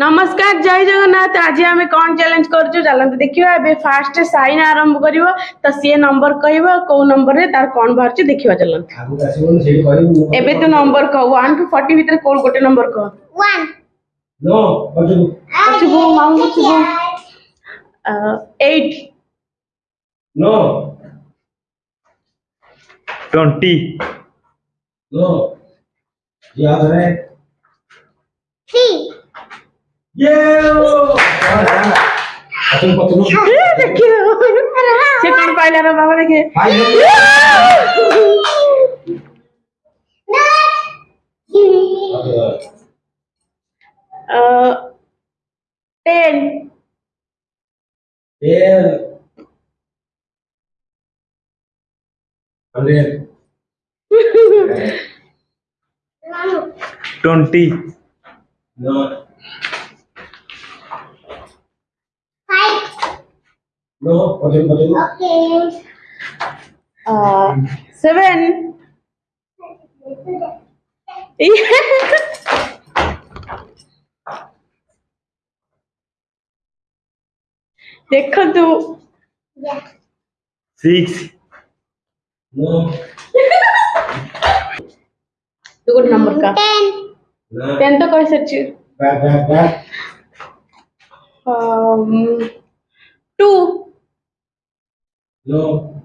नमस्कार जय जगन्नाथ। आज आम कौन चैलेंज कर देखिए फास्ट सैन आरंभ कर सी नंबर कह नंबर तार कौन बाहर देखा चलते तो नंबर कह वन टू फोर्टी भितर कौन गोटे नंबर कह ट्वेंटी সে কোন পাইলে না বাবা দেখে ten ten twenty ନୋ ପଛକୁ ପଛକୁ Okay. ସେଭେନ୍ ଦେଖନ୍ତୁ Yeah. सिक्स ନୋ ତୁ ଗୋଟେ ନମ୍ବର କା Ten. ନା ଟେନ୍ ତ କହିସାରିଛୁ No.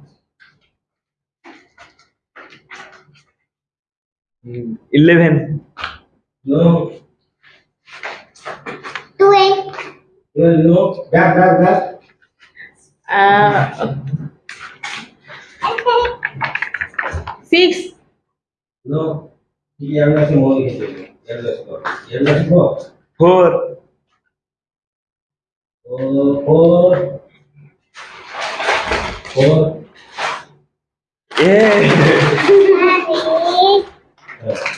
Eleven. No. Twelve. Twelve. No. Back, back, back. Uh. Six. No. ಎರಡು ಲಕ್ಷ ಹೋಗಿತ್ತು ಎರಡು ಲಕ್ಷ ಎರಡು lakh Four. Yeah.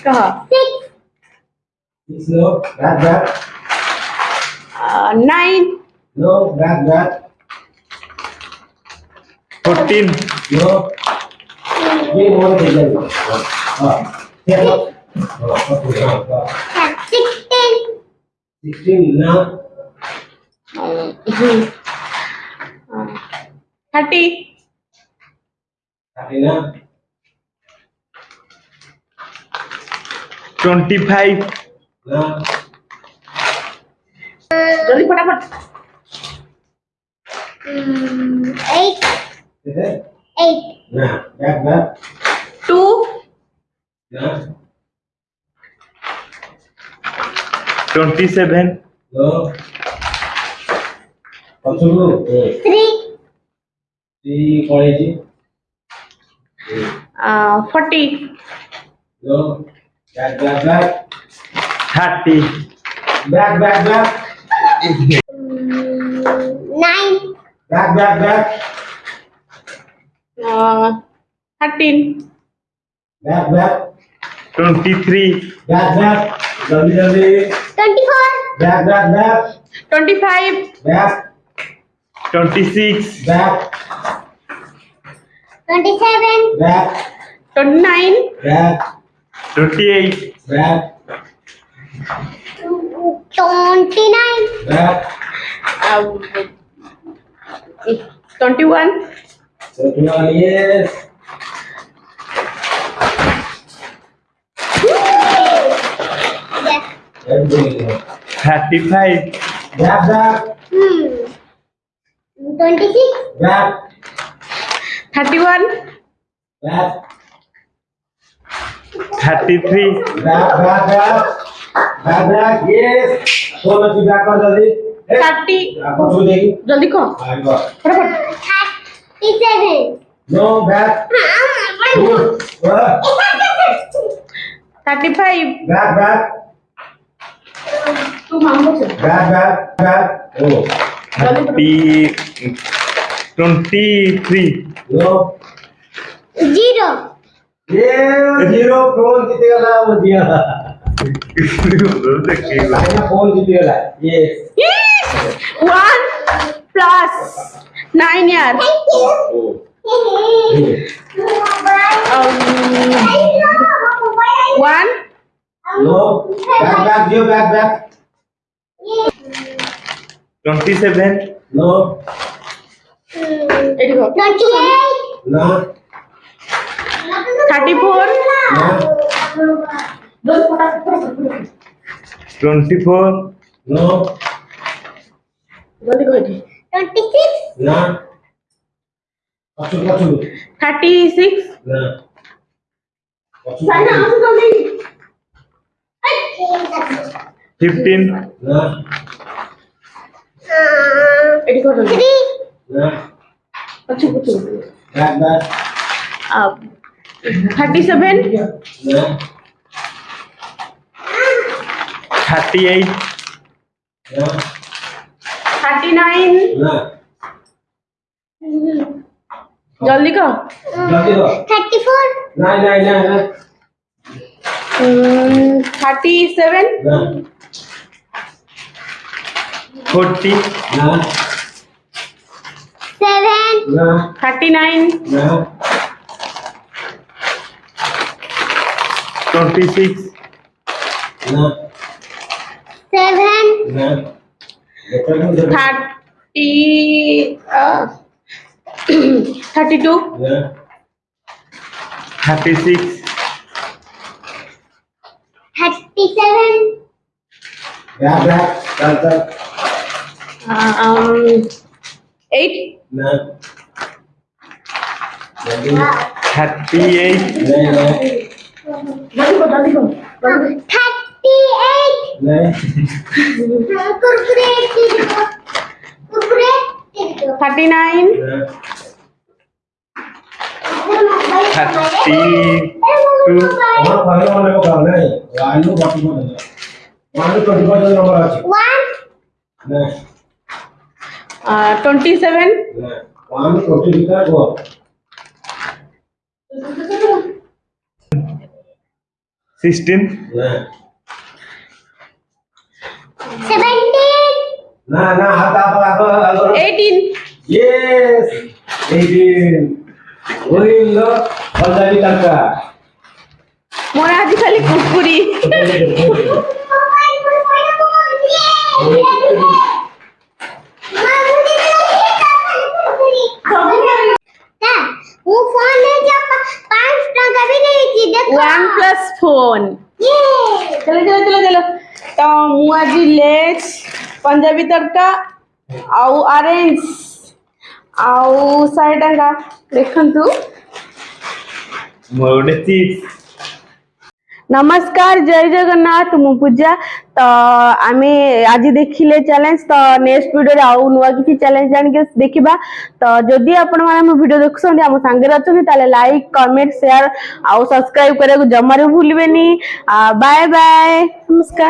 Go. Six. Six. No. That. That. Uh, nine. No. That. That. Fourteen. No. We want to get it. Ah. Yeah. Sixteen. Sixteen. No. Uh, uh, Thirty. ना twenty five ना জলদি ফটাফট Mm, eight. किधर Eight. ना back back two ना twenty seven no पछुरु A Three. uh, 40 no. back back back. 30 back back back. Mm, 9 back back back. uh, 13 back back. 23 back back. 24 back back back. 25 back. 26 back. 27. Back. 29. Back. 28. Back. 29. Back. Uh, eh, 21. 21, yes. Thirty-five. Grab that. Hmm. Twenty-six. Grab. 31 Back. 33 back, back, back. Back, back. Yes. So much back on the Thirty. जल्दी कहो फटाफट No back. Good. Back, bad. Five back, Bad तू मांगो से back, back, back. Oh. जल्दी 30 23 zero. Zero. Zero phone कितने का लाया yes. One plus nine year. Oh. One. No. Back back give back back. 27 no no. 24 no 36 no 15 no thirty seven thirty eight thirty nine जल्दी करो। Thirty four thirty seven forty thirty nine twenty six seven thirty thirty two thirty six thirty seven eight thirty eight thirty nine thirty two twenty seven sixteen না। Seventeen. না না হাত আপা আপা আগো eighteen yes eighteen ওইল পঞ্জাবি টাকা মোর আজ খালি কুকুরি ফোন Yay! চলো চলো চলো চলো ତ ମୁଁ ଆଜି ଲେସ୍ ପଞ୍ଜାବୀ ତଡ଼କା ଆଉ ଅରେଞ୍ଜ ଆଉ ଶହେ ଟଙ୍କା ଦେଖନ୍ତୁ ମୋର ଗୋଟେ ଚିପ୍ସ নমস্কার জয় জগন্নাথ মু পূজা তো আমি আজি দেখিলে চ্যালেঞ্জ তো নেক্সট ভিডিওরে আউ নূয়া কিছু চ্যালেঞ্জ আনিকি দেখিবা তো যদি আপন মানে মো ভিডিও দেখুছন্তি আম সাঙ্গে অছন্তি তাহলে লাইক কমেন্ট শেয়ার আউ সাবস্ক্রাইব করাকু জমারে ভুলবেনি বাই বাই নমস্কার